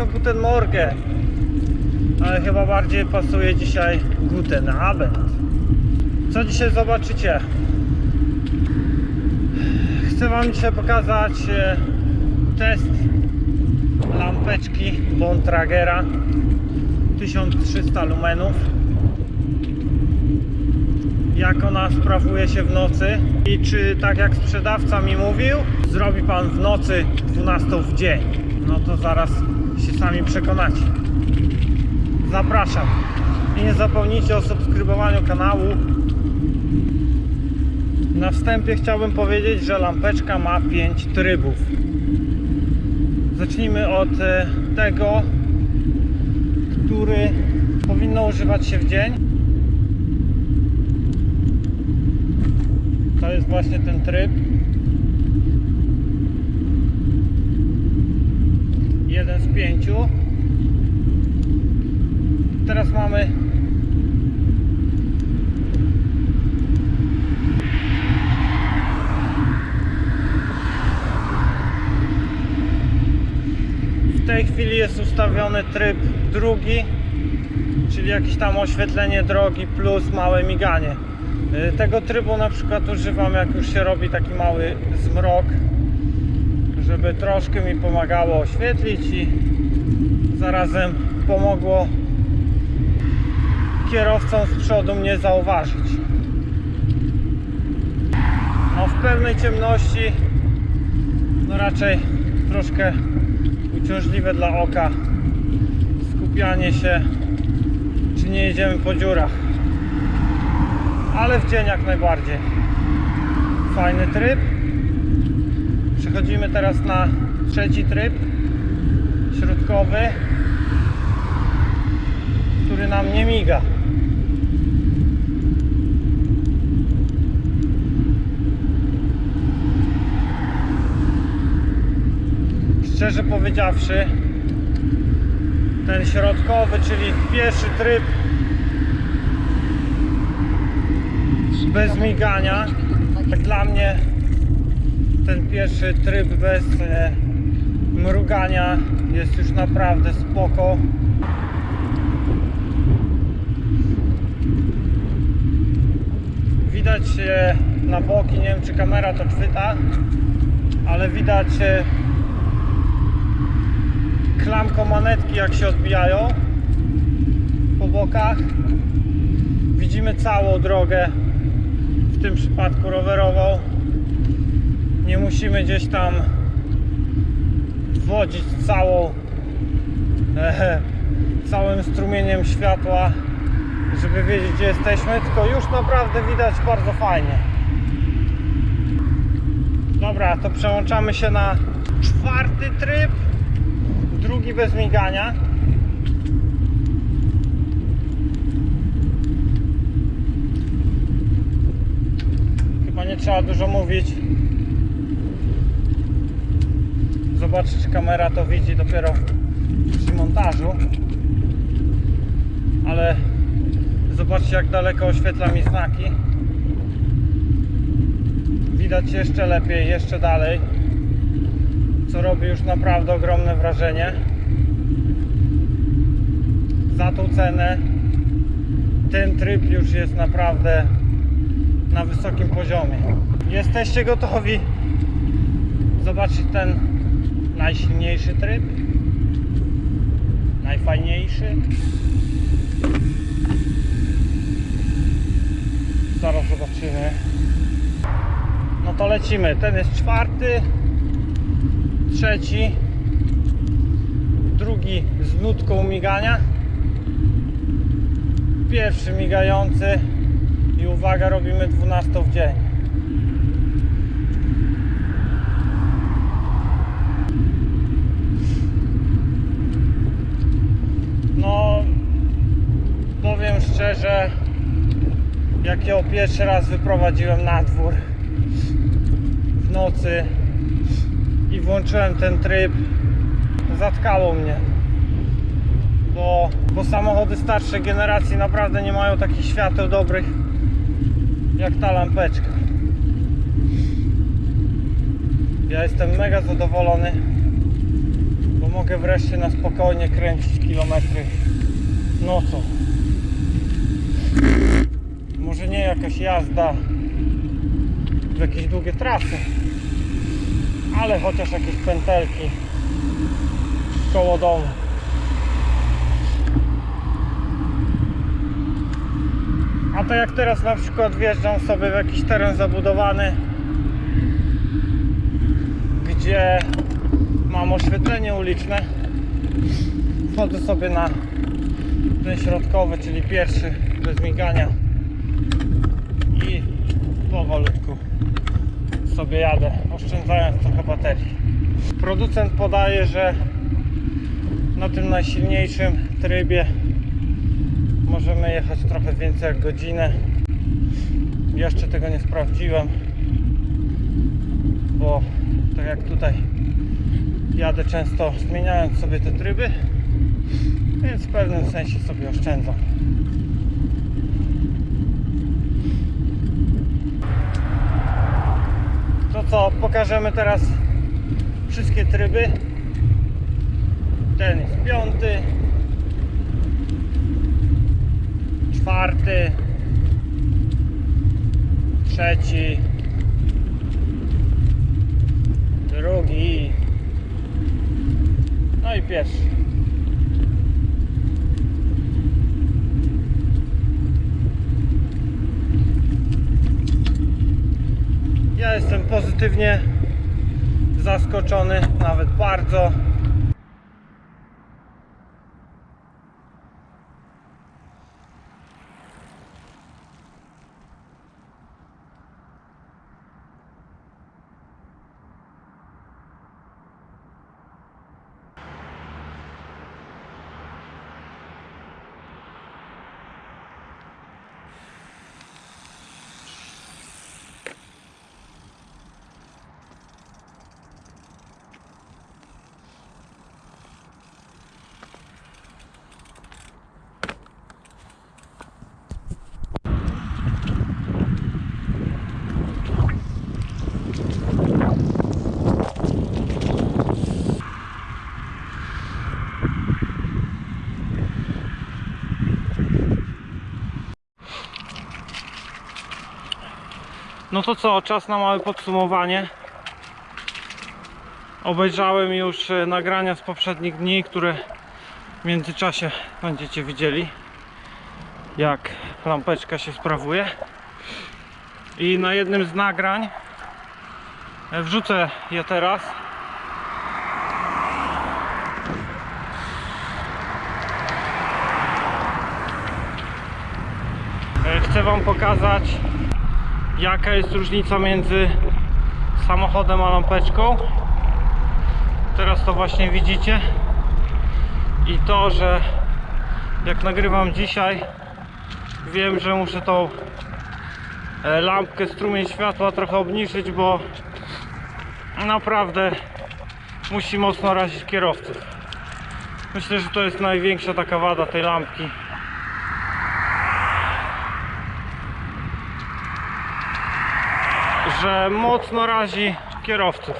Siemanko, guten morgen. Ale chyba bardziej pasuje dzisiaj guten Abend. Co dzisiaj zobaczycie? Chcę wam dzisiaj pokazać e, test lampeczki Bontragera 1300 lumenów jak ona sprawuje się w nocy i czy tak jak sprzedawca mi mówił zrobi pan w nocy 12 w dzień no to zaraz się sami przekonacie. Zapraszam. I nie zapomnijcie o subskrybowaniu kanału. Na wstępie chciałbym powiedzieć, że lampeczka ma 5 trybów. Zacznijmy od e, tego który powinno używać się w dzień. To jest właśnie ten tryb. Jeden z pięciu. Teraz mamy w tej chwili jest ustawiony tryb drugi, czyli jakieś tam oświetlenie drogi plus małe miganie. Y, Tego trybu na przykład używam jak już się robi taki mały zmrok, żeby troszkę mi pomagało oświetlić i zarazem pomogło kierowcom z przodu mnie zauważyć. No w pełnej ciemności no raczej troszkę uciążliwe dla oka skupianie się czy nie jedziemy po dziurach ale w dzień jak najbardziej. Fajny tryb. Przechodzimy teraz na trzeci tryb, środkowy, który nam nie miga. Szczerze powiedziawszy, ten środkowy, czyli pierwszy tryb bez migania. Tak dla mnie ten pierwszy tryb bez e, mrugania jest już naprawdę spoko. Widać e, na boki, nie wiem czy kamera to chwyta, ale widać e, manetki jak się odbijają po bokach. Widzimy całą drogę w tym przypadku rowerową nie musimy gdzieś tam wodzić całą e, całym strumieniem światła żeby wiedzieć gdzie jesteśmy tylko już naprawdę widać bardzo fajnie. Dobra to przełączamy się na czwarty tryb. Drugi bez migania. Chyba nie trzeba dużo mówić. Zobaczyć, czy kamera to widzi dopiero przy montażu. Ale zobaczcie, jak daleko oświetla mi znaki. Widać jeszcze lepiej, jeszcze dalej. Co robi już naprawdę ogromne wrażenie. Za tą cenę ten tryb już jest naprawdę na wysokim poziomie. Jesteście gotowi zobaczyć ten najsilniejszy tryb? Najfajniejszy? Zaraz zobaczymy. No to lecimy. Ten jest czwarty, trzeci, drugi z nutką migania, pierwszy migający i uwaga, robimy 12 w dzień. No, powiem szczerze, jak ją pierwszy raz wyprowadziłem na dwór w nocy i włączyłem ten tryb, zatkało mnie bo, bo samochody starszej generacji naprawdę nie mają takich świateł dobrych jak ta lampeczka. Ja jestem mega zadowolony, bo mogę wreszcie na spokojnie kręcić kilometry nocą. Może nie jakaś jazda w jakieś długie trasy, ale chociaż jakieś pętelki koło domu. A to jak teraz na przykład wjeżdżam sobie w jakiś teren zabudowany, gdzie mam oświetlenie uliczne, wchodzę sobie na ten środkowy, czyli pierwszy bez migania i powolutku sobie jadę, oszczędzając trochę baterii. Producent podaje, że na tym najsilniejszym trybie możemy jechać trochę więcej jak godzinę. Jeszcze tego nie sprawdziłem, bo tak jak tutaj jadę często zmieniając sobie te tryby, więc w pewnym sensie sobie oszczędzam. To co, pokażemy teraz wszystkie tryby. Ten jest piąty, czwarty, trzeci, drugi, no i pierwszy. Ja jestem pozytywnie zaskoczony, nawet bardzo. No to co, czas na małe podsumowanie. Obejrzałem już e, nagrania z poprzednich dni, które w międzyczasie będziecie widzieli, jak lampeczka się sprawuje. I na jednym z nagrań e, wrzucę je teraz. E, Chcę Wam pokazać jaka jest różnica między samochodem a lampeczką? Teraz to właśnie widzicie. I to, że jak nagrywam dzisiaj wiem, że muszę tą e, lampkę, strumień światła trochę obniżyć, bo naprawdę musi mocno razić kierowców. Myślę, że to jest największa taka wada tej lampki że mocno razi kierowców.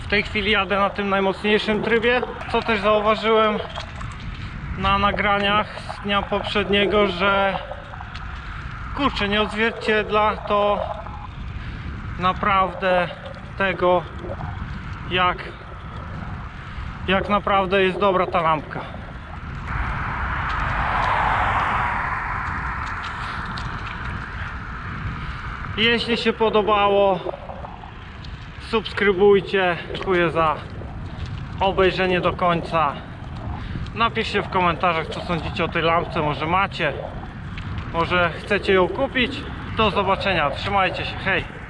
W tej chwili jadę na tym najmocniejszym trybie, co też zauważyłem na nagraniach z dnia poprzedniego, że kurczę, nie odzwierciedla to naprawdę tego, jak, jak naprawdę jest dobra ta lampka. Jeśli się podobało, subskrybujcie. Dziękuję za obejrzenie do końca. Napiszcie w komentarzach, co sądzicie o tej lampce. Może macie, może chcecie ją kupić. Do zobaczenia. Trzymajcie się. Hej.